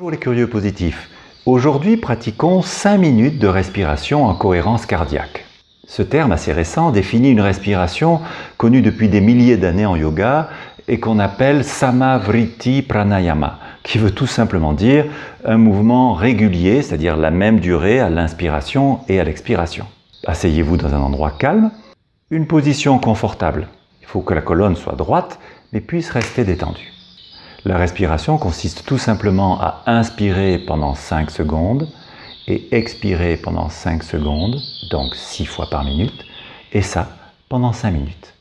Bonjour les curieux positifs. Aujourd'hui, pratiquons 5 minutes de respiration en cohérence cardiaque. Ce terme assez récent définit une respiration connue depuis des milliers d'années en yoga et qu'on appelle Samavriti Pranayama, qui veut tout simplement dire un mouvement régulier, c'est-à-dire la même durée à l'inspiration et à l'expiration. Asseyez-vous dans un endroit calme, une position confortable. Il faut que la colonne soit droite mais puisse rester détendue. La respiration consiste tout simplement à inspirer pendant 5 secondes et expirer pendant 5 secondes, donc 6 fois par minute, et ça pendant 5 minutes.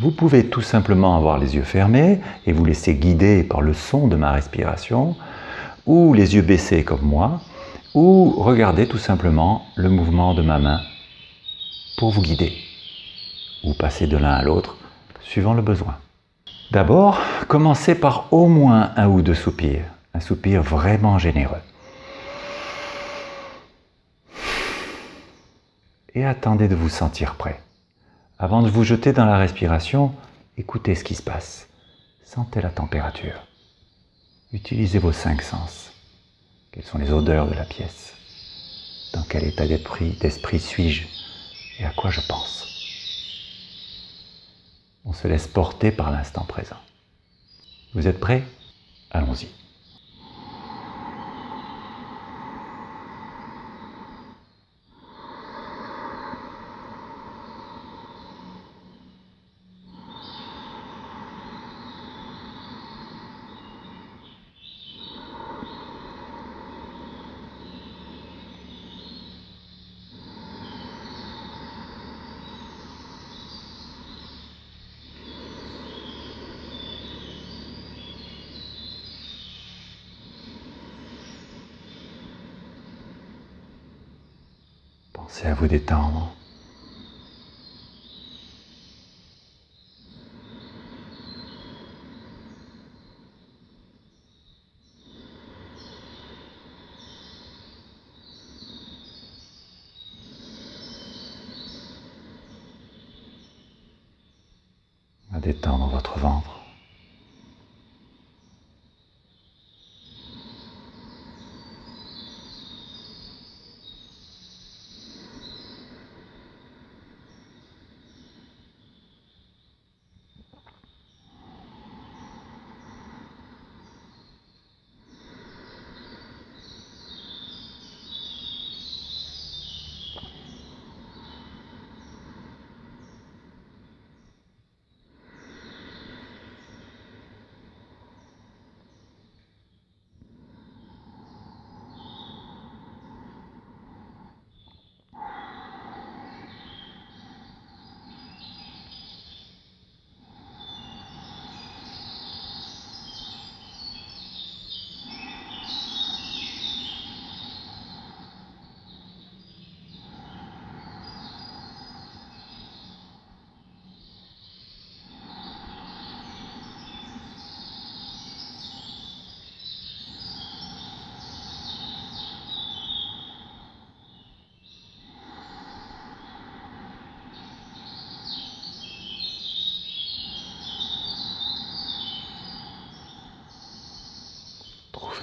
Vous pouvez tout simplement avoir les yeux fermés et vous laisser guider par le son de ma respiration, ou les yeux baissés comme moi, ou regarder tout simplement le mouvement de ma main pour vous guider, ou passer de l'un à l'autre suivant le besoin. D'abord, commencez par au moins un ou deux soupirs, un soupir vraiment généreux. Et attendez de vous sentir prêt. Avant de vous jeter dans la respiration, écoutez ce qui se passe. Sentez la température. Utilisez vos cinq sens. Quelles sont les odeurs de la pièce? Dans quel état d'esprit suis-je? Et à quoi je pense? On se laisse porter par l'instant présent. Vous êtes prêts? Allons-y. Pensez à vous détendre. à détendre votre ventre.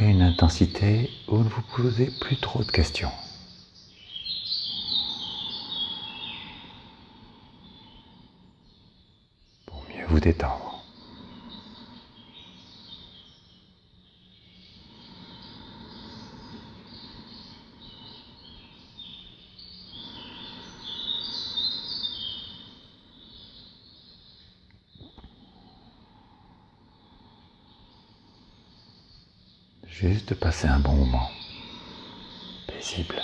Une intensité où ne vous posez plus trop de questions. Pour mieux vous détendre. Juste passer un bon moment, paisible.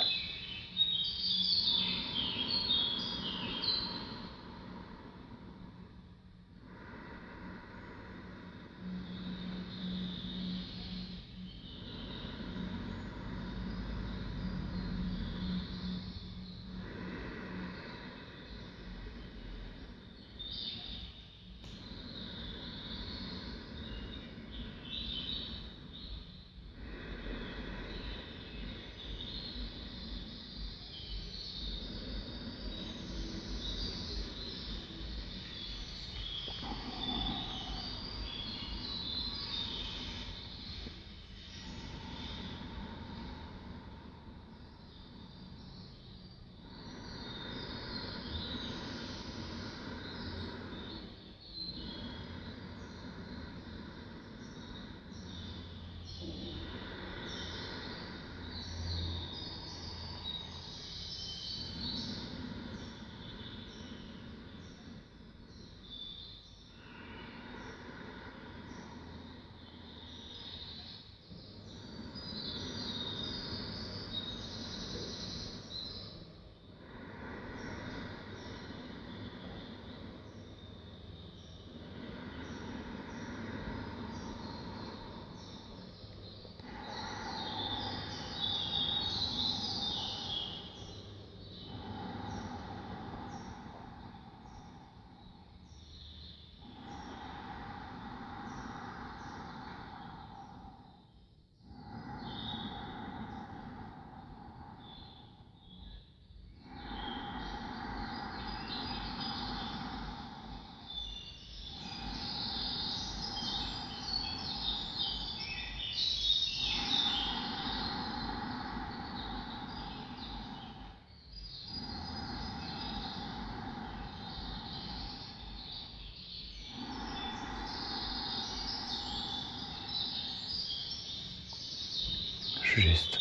Juste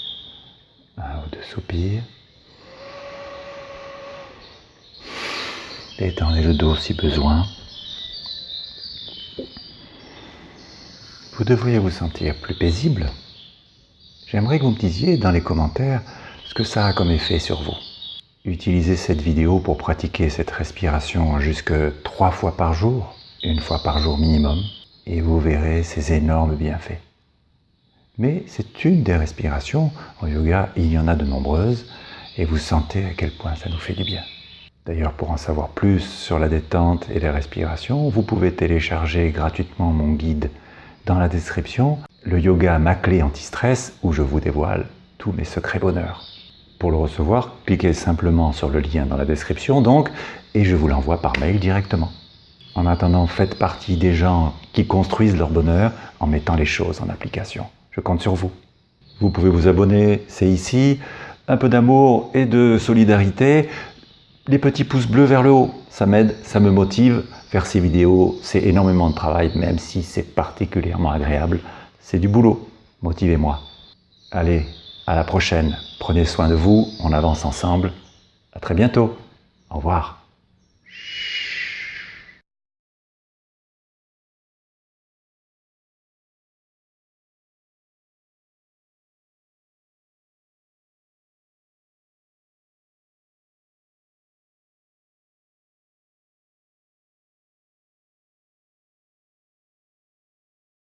un ou deux soupirs. Détendez le dos si besoin. Vous devriez vous sentir plus paisible. J'aimerais que vous me disiez dans les commentaires ce que ça a comme effet sur vous. Utilisez cette vidéo pour pratiquer cette respiration jusque trois fois par jour, une fois par jour minimum, et vous verrez ces énormes bienfaits. Mais c'est une des respirations. En yoga, il y en a de nombreuses et vous sentez à quel point ça nous fait du bien. D'ailleurs, pour en savoir plus sur la détente et les respirations, vous pouvez télécharger gratuitement mon guide dans la description, le yoga ma clé anti-stress, où je vous dévoile tous mes secrets bonheur. Pour le recevoir, cliquez simplement sur le lien dans la description donc, et je vous l'envoie par mail directement. En attendant, faites partie des gens qui construisent leur bonheur en mettant les choses en application. Je compte sur vous. Vous pouvez vous abonner, c'est ici. Un peu d'amour et de solidarité. Les petits pouces bleus vers le haut, ça m'aide, ça me motive. Faire ces vidéos, c'est énormément de travail, même si c'est particulièrement agréable. C'est du boulot. Motivez-moi. Allez, à la prochaine. Prenez soin de vous, on avance ensemble. À très bientôt. Au revoir.